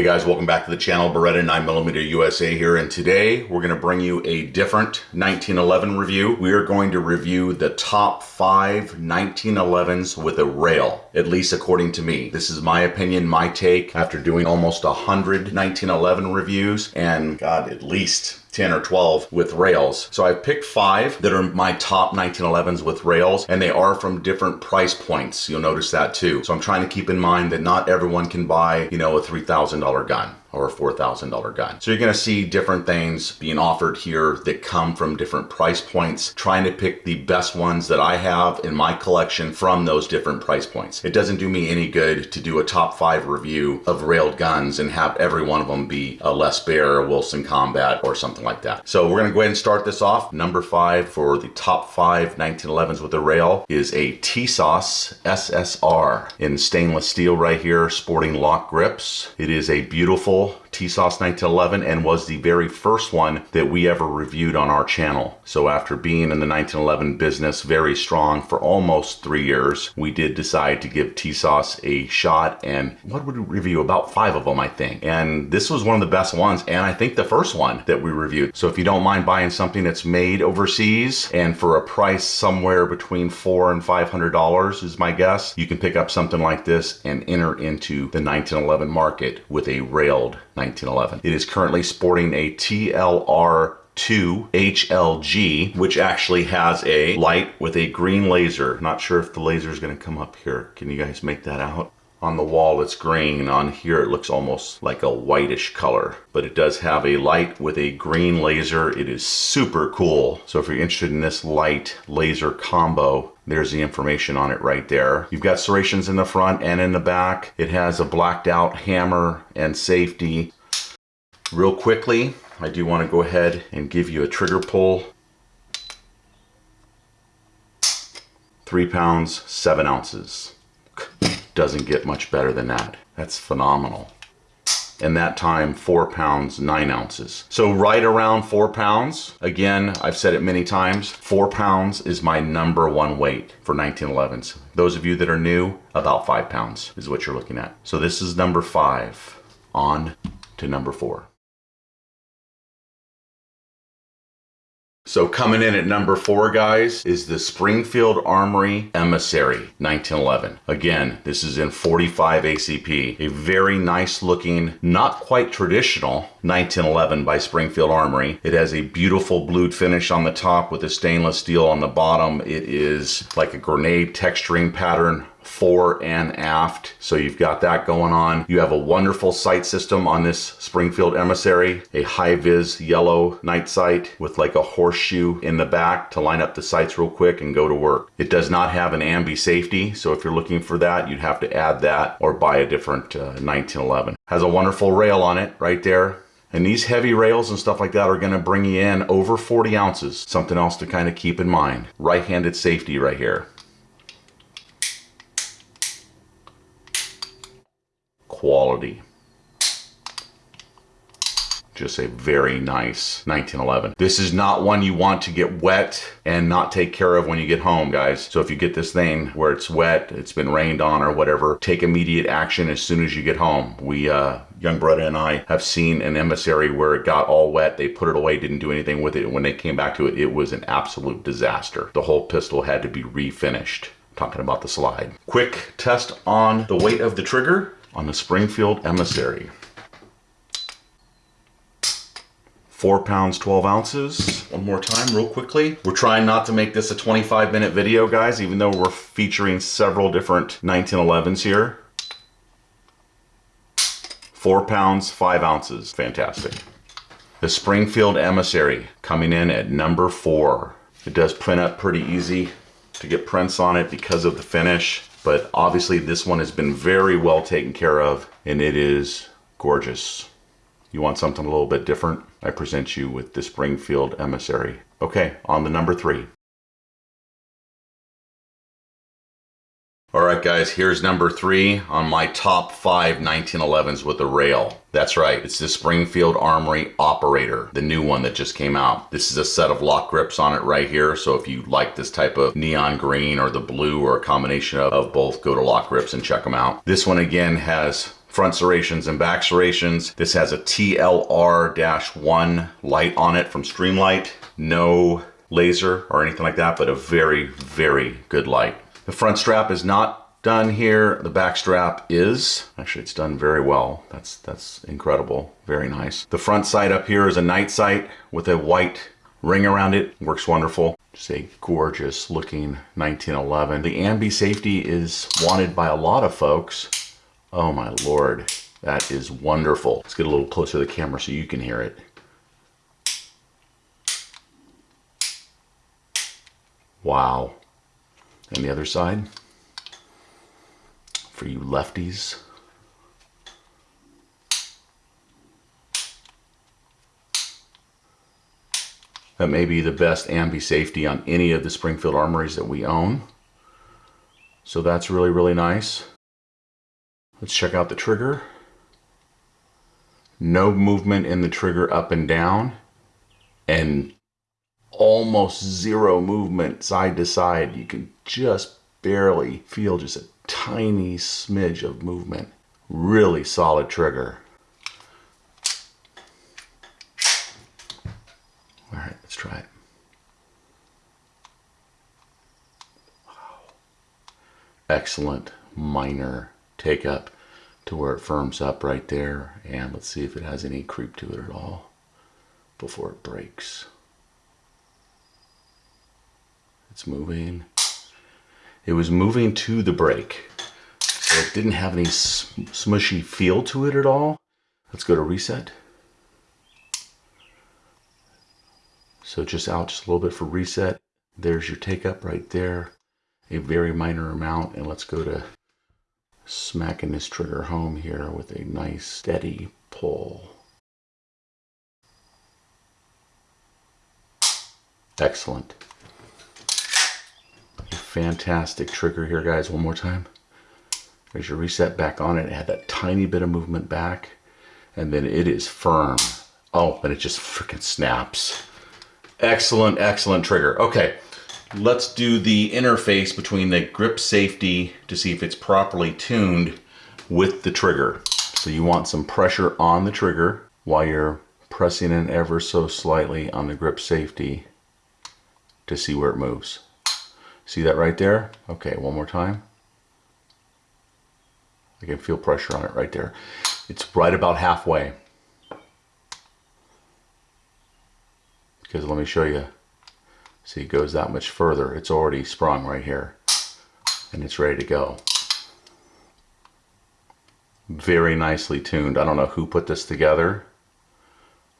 Hey guys, welcome back to the channel. Beretta 9mm USA here, and today we're going to bring you a different 1911 review. We are going to review the top five 1911s with a rail, at least according to me. This is my opinion, my take, after doing almost 100 1911 reviews, and God, at least 10 or 12 with rails. So I've picked five that are my top 1911s with rails and they are from different price points. You'll notice that too. So I'm trying to keep in mind that not everyone can buy, you know, a $3,000 gun or a $4,000 gun. So you're gonna see different things being offered here that come from different price points, trying to pick the best ones that I have in my collection from those different price points. It doesn't do me any good to do a top five review of railed guns and have every one of them be a Les Baer, a Wilson Combat, or something like that. So we're gonna go ahead and start this off. Number five for the top five 1911s with a rail is a Tisas SSR in stainless steel right here, sporting LOK Grips. It is a beautiful more Tisas 1911 and was the very first one that we ever reviewed on our channel. So after being in the 1911 business very strong for almost three years, we did decide to give Tisas a shot and what would we review? About five of them, I think. And this was one of the best ones and I think the first one that we reviewed. So if you don't mind buying something that's made overseas and for a price somewhere between four and $500 is my guess, you can pick up something like this and enter into the 1911 market with a railed 1911. It is currently sporting a TLR 2 HLG, which actually has a light with a green laser. Not sure if the laser is going to come up here. Can you guys make that out? On the wall it's green, on here it looks almost like a whitish color. But it does have a light with a green laser. It is super cool. So if you're interested in this light laser combo, there's the information on it right there. You've got serrations in the front and in the back. It has a blacked out hammer and safety. Real quickly, I do want to go ahead and give you a trigger pull. Three pounds, seven ounces. Doesn't get much better than that. That's phenomenal. And that time, four pounds, nine ounces. So right around four pounds. Again, I've said it many times, four pounds is my number one weight for 1911s. Those of you that are new, about five pounds is what you're looking at. So this is number five. On to number four. So coming in at number four, guys, is the Springfield Armory Emissary 1911. Again, this is in 45 ACP. A very nice looking, not quite traditional 1911 by Springfield Armory. It has a beautiful blued finish on the top with a stainless steel on the bottom. It is like a grenade texturing pattern fore and aft. So you've got that going on. You have a wonderful sight system on this Springfield Emissary, a high-vis yellow night sight with like a horseshoe in the back to line up the sights real quick and go to work. It does not have an ambi safety, so if you're looking for that, you'd have to add that or buy a different uh, 1911. Has a wonderful rail on it right there. And these heavy rails and stuff like that are going to bring you in over 40 ounces. Something else to kind of keep in mind. Right-handed safety right here. Quality. Just a very nice 1911. This is not one you want to get wet and not take care of when you get home, guys. So if you get this thing where it's wet, it's been rained on or whatever, take immediate action as soon as you get home. We, uh, young brother and I have seen an emissary where it got all wet. They put it away, didn't do anything with it. When they came back to it, it was an absolute disaster. The whole pistol had to be refinished. Talking about the slide. Quick test on the weight of the trigger on the Springfield Emissary. Four pounds, 12 ounces. One more time, real quickly. We're trying not to make this a 25 minute video, guys, even though we're featuring several different 1911s here. Four pounds, five ounces. Fantastic. The Springfield Emissary coming in at number four. It does print up pretty easy to get prints on it because of the finish. But obviously this one has been very well taken care of and it is gorgeous. You want something a little bit different? I present you with the Springfield Emissary. Okay, on the number three. All right, guys, here's number three on my top five 1911s with a rail. That's right, it's the Springfield Armory Operator, the new one that just came out. This is a set of LOK Grips on it right here, so if you like this type of neon green or the blue or a combination of, of both, go to LOK Grips and check them out. This one again has front serrations and back serrations. This has a TLR-1 light on it from Streamlight. No laser or anything like that, but a very, very good light. The front strap is not done here. The back strap is. Actually, it's done very well. That's, that's incredible. Very nice. The front sight up here is a night sight with a white ring around it. Works wonderful. Just a gorgeous looking 1911. The ambi safety is wanted by a lot of folks. Oh my lord, that is wonderful. Let's get a little closer to the camera so you can hear it. Wow. And the other side, for you lefties. That may be the best ambi safety on any of the Springfield armories that we own. So that's really, really nice. Let's check out the trigger. No movement in the trigger up and down and almost zero movement side to side. You can just barely feel just a tiny smidge of movement. Really solid trigger. All right, let's try it. Wow. Excellent minor take up to where it firms up right there. And let's see if it has any creep to it at all before it breaks. It's moving. It was moving to the break. So it didn't have any smushy feel to it at all. Let's go to reset. So just out just a little bit for reset. There's your take up right there. A very minor amount. And let's go to smacking this trigger home here with a nice steady pull. Excellent. Fantastic trigger here, guys. One more time. There's your reset back on it. It had that tiny bit of movement back. And then it is firm. Oh, and it just freaking snaps. Excellent, excellent trigger. Okay, let's do the interface between the grip safety to see if it's properly tuned with the trigger. So you want some pressure on the trigger while you're pressing in ever so slightly on the grip safety to see where it moves. See that right there? Okay, one more time. I can feel pressure on it right there. It's right about halfway. because let me show you see it goes that much further it's already sprung right here and it's ready to go very nicely tuned I don't know who put this together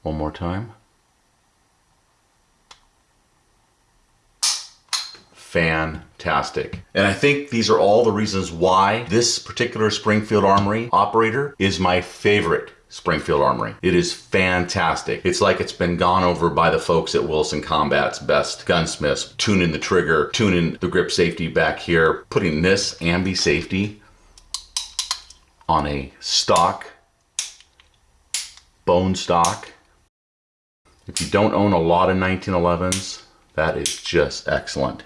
one more time fantastic. And I think these are all the reasons why this particular Springfield Armory operator is my favorite Springfield Armory. It is fantastic. It's like it's been gone over by the folks at Wilson Combat's best gunsmiths, tuning the trigger, tuning the grip safety back here, putting this ambi safety on a stock, bone stock. If you don't own a lot of 1911s, that is just excellent.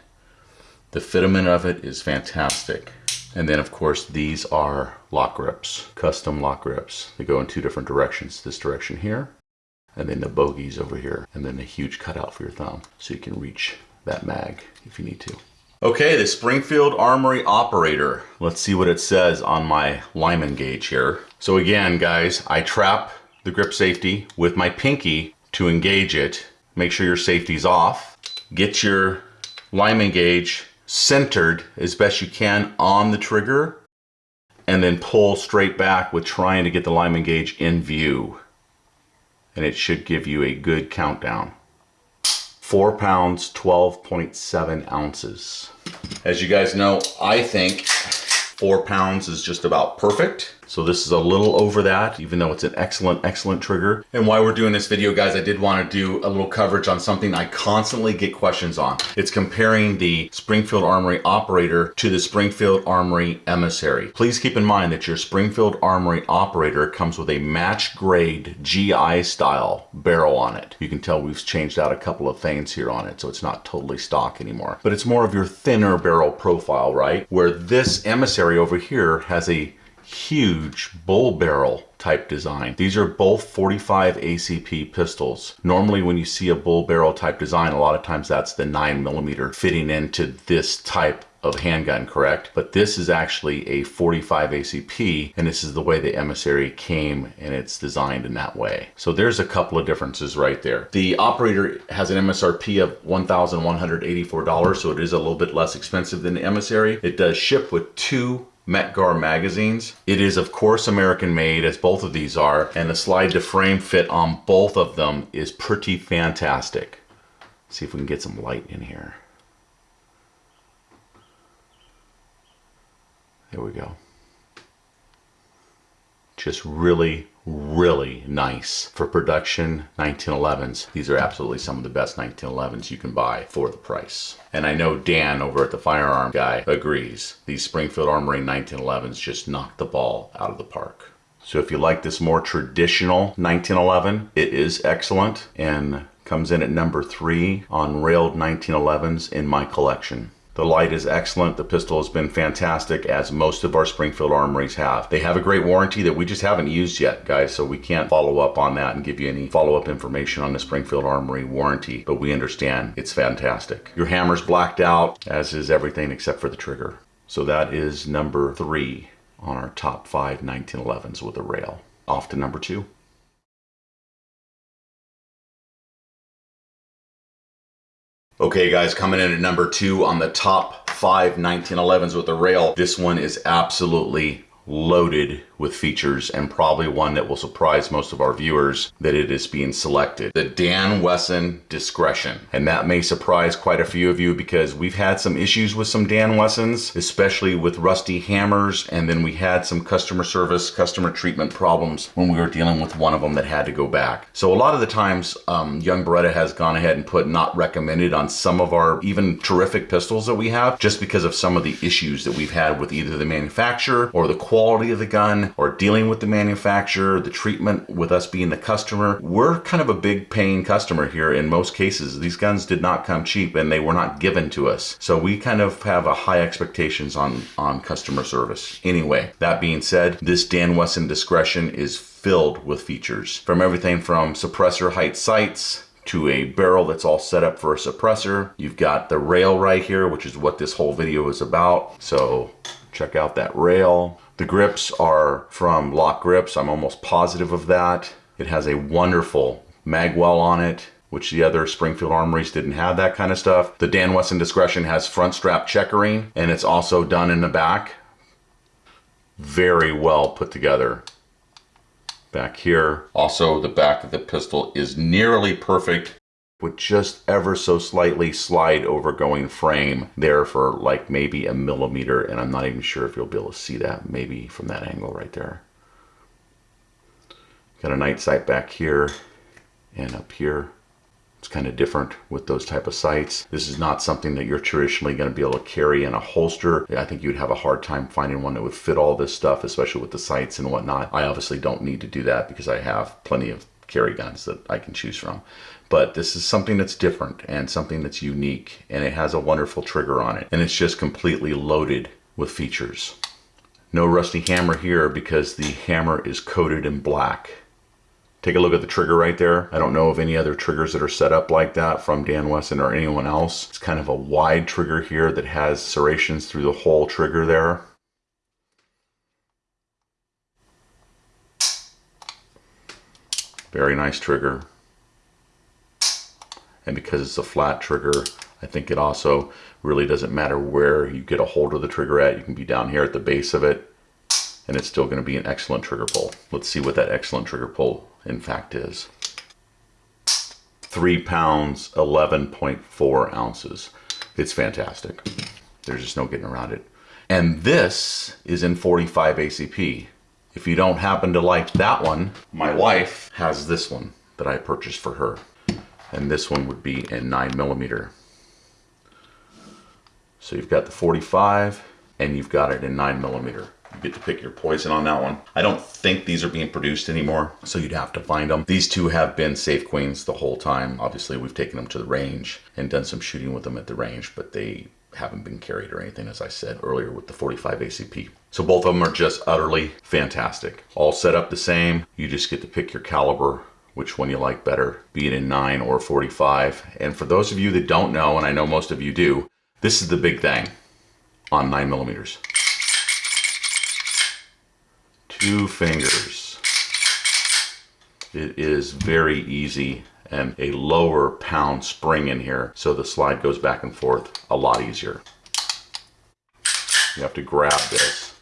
The fitment of it is fantastic. And then of course these are LOK Grips, custom LOK Grips. They go in two different directions. This direction here, and then the bogies over here, and then a huge cutout for your thumb. So you can reach that mag if you need to. Okay, the Springfield Armory Operator. Let's see what it says on my Lyman gauge here. So again, guys, I trap the grip safety with my pinky to engage it. Make sure your safety's off. Get your Lyman gauge centered as best you can on the trigger and then pull straight back with trying to get the Lyman gauge in view. And it should give you a good countdown. Four pounds, 12.7 ounces. As you guys know, I think four pounds is just about perfect. So this is a little over that, even though it's an excellent, excellent trigger. And while we're doing this video, guys, I did want to do a little coverage on something I constantly get questions on. It's comparing the Springfield Armory Operator to the Springfield Armory Emissary. Please keep in mind that your Springfield Armory Operator comes with a match grade GI style barrel on it. You can tell we've changed out a couple of things here on it, so it's not totally stock anymore. But it's more of your thinner barrel profile, right? Where this Emissary over here has a huge bull barrel type design. These are both 45 ACP pistols. Normally when you see a bull barrel type design, a lot of times that's the 9 millimeter fitting into this type of handgun, correct? But this is actually a 45 ACP, and this is the way the emissary came, and it's designed in that way. So there's a couple of differences right there. The operator has an MSRP of $1,184, so it is a little bit less expensive than the emissary. It does ship with two Mec-Gar magazines. It is of course American made as both of these are and the slide to frame fit on both of them is pretty fantastic. Let's see if we can get some light in here. There we go. Just really, really nice for production 1911s. These are absolutely some of the best 1911s you can buy for the price. And I know Dan over at the Firearm Guy agrees. These Springfield Armory 1911s just knocked the ball out of the park. So if you like this more traditional 1911, it is excellent and comes in at number three on railed 1911s in my collection. The light is excellent. The pistol has been fantastic, as most of our Springfield armories have. They have a great warranty that we just haven't used yet, guys, so we can't follow up on that and give you any follow-up information on the Springfield Armory warranty, but we understand it's fantastic. Your hammer's blacked out, as is everything except for the trigger. So that is number three on our top five 1911s with a rail. Off to number two. Okay guys, coming in at number two on the top five 1911s with a rail. This one is absolutely loaded with features and probably one that will surprise most of our viewers that it is being selected. The Dan Wesson Discretion. And that may surprise quite a few of you because we've had some issues with some Dan Wessons, especially with rusty hammers. And then we had some customer service, customer treatment problems when we were dealing with one of them that had to go back. So a lot of the times, um, Young Beretta has gone ahead and put not recommended on some of our even terrific pistols that we have just because of some of the issues that we've had with either the manufacturer or the quality of the gun or dealing with the manufacturer, the treatment with us being the customer. We're kind of a big paying customer here in most cases. These guns did not come cheap and they were not given to us. So we kind of have a high expectations on, on customer service. Anyway, that being said, this Dan Wesson discretion is filled with features from everything from suppressor height sights to a barrel that's all set up for a suppressor. You've got the rail right here, which is what this whole video is about. So check out that rail. The grips are from LOK Grips. I'm almost positive of that. It has a wonderful magwell on it which the other Springfield armories didn't have that kind of stuff. The Dan Wesson Discretion has front strap checkering and it's also done in the back. Very well put together. Back here, also the back of the pistol is nearly perfect would just ever so slightly slide over going frame there for like maybe a millimeter and I'm not even sure if you'll be able to see that maybe from that angle right there. Got a night sight back here and up here. It's kind of different with those type of sights. This is not something that you're traditionally going to be able to carry in a holster. I think you'd have a hard time finding one that would fit all this stuff, especially with the sights and whatnot. I obviously don't need to do that because I have plenty of carry guns that I can choose from. But this is something that's different and something that's unique and it has a wonderful trigger on it. And it's just completely loaded with features. No rusty hammer here because the hammer is coated in black. Take a look at the trigger right there. I don't know of any other triggers that are set up like that from Dan Wesson or anyone else. It's kind of a wide trigger here that has serrations through the whole trigger there. Very nice trigger. And because it's a flat trigger, I think it also really doesn't matter where you get a hold of the trigger at. You can be down here at the base of it and it's still going to be an excellent trigger pull. Let's see what that excellent trigger pull in fact is. Three pounds, 11.4 ounces. It's fantastic. There's just no getting around it. And this is in 45 ACP. If you don't happen to like that one, my wife has this one that I purchased for her. And this one would be in nine millimeter. So you've got the 45 and you've got it in nine millimeter. You get to pick your poison on that one. I don't think these are being produced anymore, so you'd have to find them. These two have been safe queens the whole time. Obviously, we've taken them to the range and done some shooting with them at the range, but they haven't been carried or anything, as I said earlier with the 45 ACP. So both of them are just utterly fantastic. All set up the same. You just get to pick your caliber, which one you like better, be it in 9 or 45. And for those of you that don't know, and I know most of you do, this is the big thing on 9 millimeters. Two fingers. It is very easy and a lower pound spring in here so the slide goes back and forth a lot easier. You have to grab this.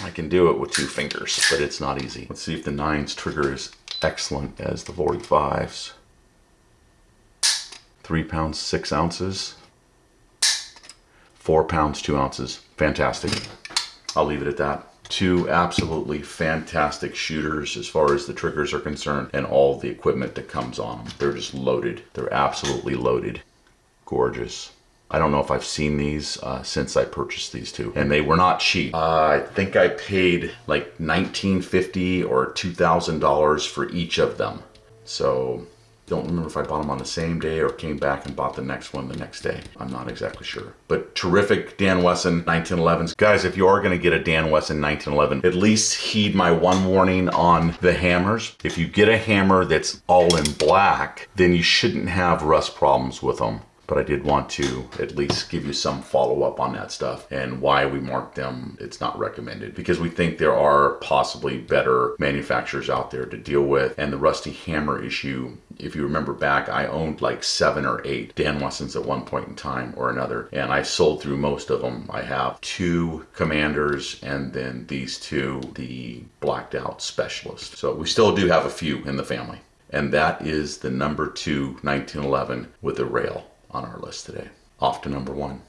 I can do it with two fingers, but it's not easy. Let's see if the 9's trigger is excellent as the 45's. 3 pounds 6 ounces. 4 pounds 2 ounces. Fantastic. I'll leave it at that two absolutely fantastic shooters as far as the triggers are concerned and all the equipment that comes on them. They're just loaded. They're absolutely loaded. Gorgeous. I don't know if I've seen these uh, since I purchased these two, and they were not cheap. Uh, I think I paid like 1950 or $2,000 for each of them. So don't remember if I bought them on the same day or came back and bought the next one the next day. I'm not exactly sure. But terrific Dan Wesson 1911s. Guys, if you are going to get a Dan Wesson 1911, at least heed my one warning on the hammers. If you get a hammer that's all in black, then you shouldn't have rust problems with them but I did want to at least give you some follow up on that stuff and why we marked them. It's not recommended because we think there are possibly better manufacturers out there to deal with. And the rusty hammer issue, if you remember back, I owned like seven or eight Dan Wessons at one point in time or another, and I sold through most of them. I have two commanders and then these two, the blacked out specialist. So we still do have a few in the family. And that is the number two 1911 with a rail on our list today. Off to number one.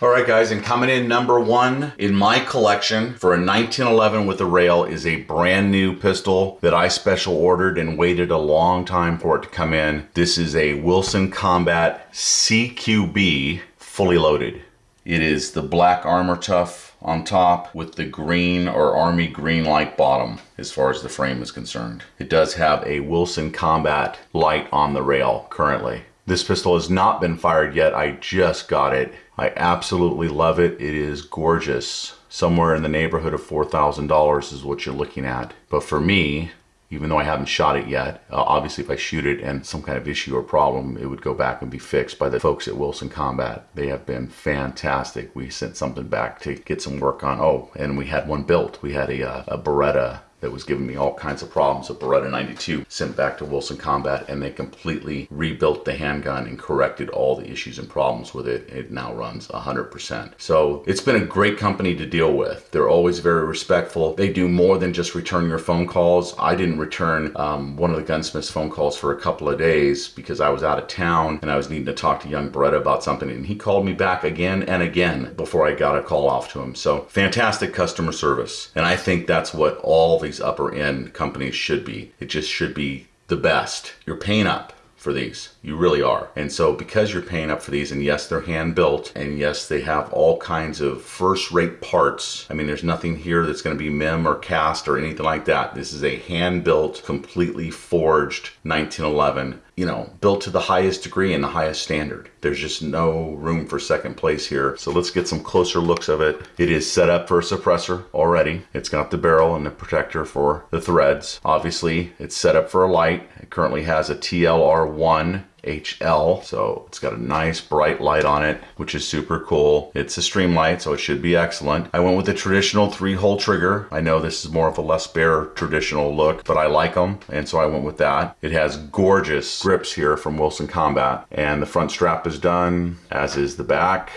All right, guys, and coming in number one in my collection for a 1911 with a rail is a brand new pistol that I special ordered and waited a long time for it to come in. This is a Wilson Combat CQB fully loaded. It is the black Armor-Tuff on top with the green or army green like bottom as far as the frame is concerned. It does have a Wilson Combat light on the rail currently. This pistol has not been fired yet. I just got it. I absolutely love it. It is gorgeous. Somewhere in the neighborhood of $4,000 is what you're looking at. But for me, even though I haven't shot it yet. Uh, obviously, if I shoot it and some kind of issue or problem, it would go back and be fixed by the folks at Wilson Combat. They have been fantastic. We sent something back to get some work on. Oh, and we had one built. We had a, uh, a Beretta that was giving me all kinds of problems. A Beretta 92 sent back to Wilson Combat and they completely rebuilt the handgun and corrected all the issues and problems with it. It now runs 100%. So it's been a great company to deal with. They're always very respectful. They do more than just return your phone calls. I didn't return um, one of the gunsmith's phone calls for a couple of days because I was out of town and I was needing to talk to young Beretta about something and he called me back again and again before I got a call off to him. So fantastic customer service. And I think that's what all the these upper end companies should be. It just should be the best. You're paying up for these. You really are. And so because you're paying up for these, and yes, they're hand built, and yes, they have all kinds of first rate parts. I mean, there's nothing here that's going to be MIM or cast or anything like that. This is a hand built, completely forged 1911 you know, built to the highest degree and the highest standard. There's just no room for second place here. So let's get some closer looks of it. It is set up for a suppressor already. It's got the barrel and the protector for the threads. Obviously, it's set up for a light. It currently has a TLR1 HL. So it's got a nice bright light on it, which is super cool. It's a streamlight, so it should be excellent. I went with the traditional three hole trigger. I know this is more of a Les Baer traditional look, but I like them. And so I went with that. It has gorgeous grips here from Wilson Combat and the front strap is done as is the back.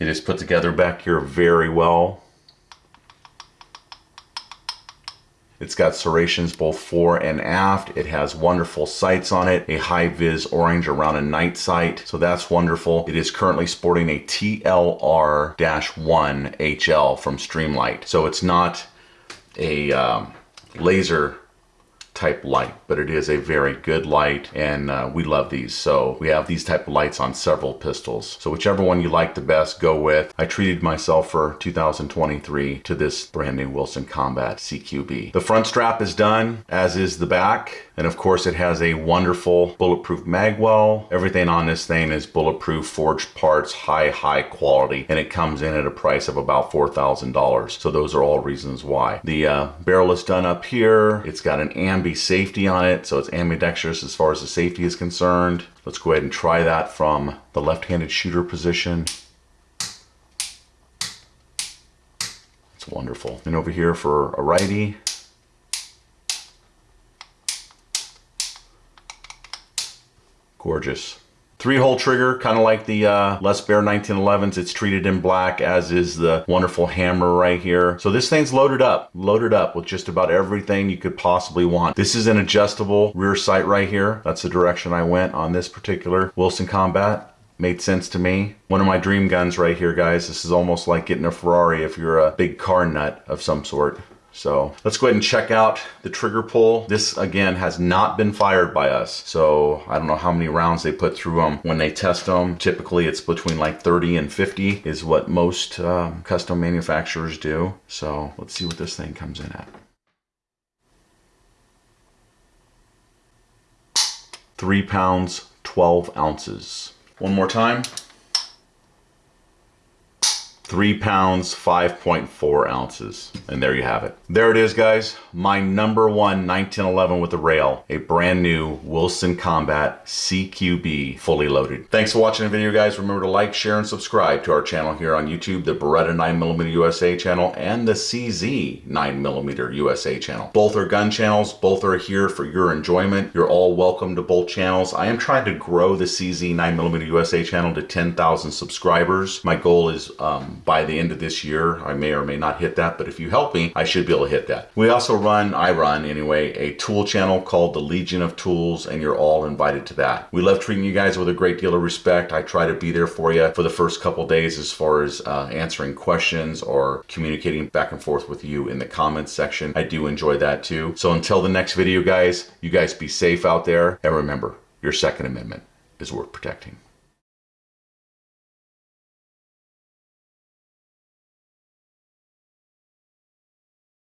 It is put together back here very well. It's got serrations both fore and aft. It has wonderful sights on it, a high vis orange around a night sight. So that's wonderful. It is currently sporting a TLR-1 HL from Streamlight. So it's not a um, laser type light, but it is a very good light and uh, we love these. So we have these type of lights on several pistols. So whichever one you like the best, go with. I treated myself for 2023 to this brand new Wilson Combat CQB. The front strap is done, as is the back. And of course it has a wonderful bulletproof mag well. Everything on this thing is bulletproof, forged parts, high, high quality, and it comes in at a price of about $4,000. So those are all reasons why. The uh, barrel is done up here. It's got an ambi safety on it, so it's ambidextrous as far as the safety is concerned. Let's go ahead and try that from the left-handed shooter position. It's wonderful. And over here for a righty, Gorgeous. Three hole trigger, kind of like the uh, Les Baer 1911s. It's treated in black, as is the wonderful hammer right here. So this thing's loaded up, loaded up with just about everything you could possibly want. This is an adjustable rear sight right here. That's the direction I went on this particular Wilson Combat made sense to me. One of my dream guns right here, guys. This is almost like getting a Ferrari if you're a big car nut of some sort. So let's go ahead and check out the trigger pull. This again has not been fired by us. So I don't know how many rounds they put through them when they test them. Typically it's between like 30 and 50 is what most um, custom manufacturers do. So let's see what this thing comes in at. Three pounds, 12 ounces. One more time three pounds, 5.4 ounces. And there you have it. There it is, guys. My number one 1911 with the rail, a brand new Wilson Combat CQB fully loaded. Thanks for watching the video, guys. Remember to like, share, and subscribe to our channel here on YouTube, the Beretta 9mm USA channel and the CZ 9mm USA channel. Both are gun channels. Both are here for your enjoyment. You're all welcome to both channels. I am trying to grow the CZ 9mm USA channel to 10,000 subscribers. My goal is um, by the end of this year. I may or may not hit that, but if you help me, I should be able to hit that. We also run, I run anyway, a tool channel called the Legion of Tools, and you're all invited to that. We love treating you guys with a great deal of respect. I try to be there for you for the first couple days as far as uh, answering questions or communicating back and forth with you in the comments section. I do enjoy that too. So until the next video, guys, you guys be safe out there. And remember, your Second Amendment is worth protecting.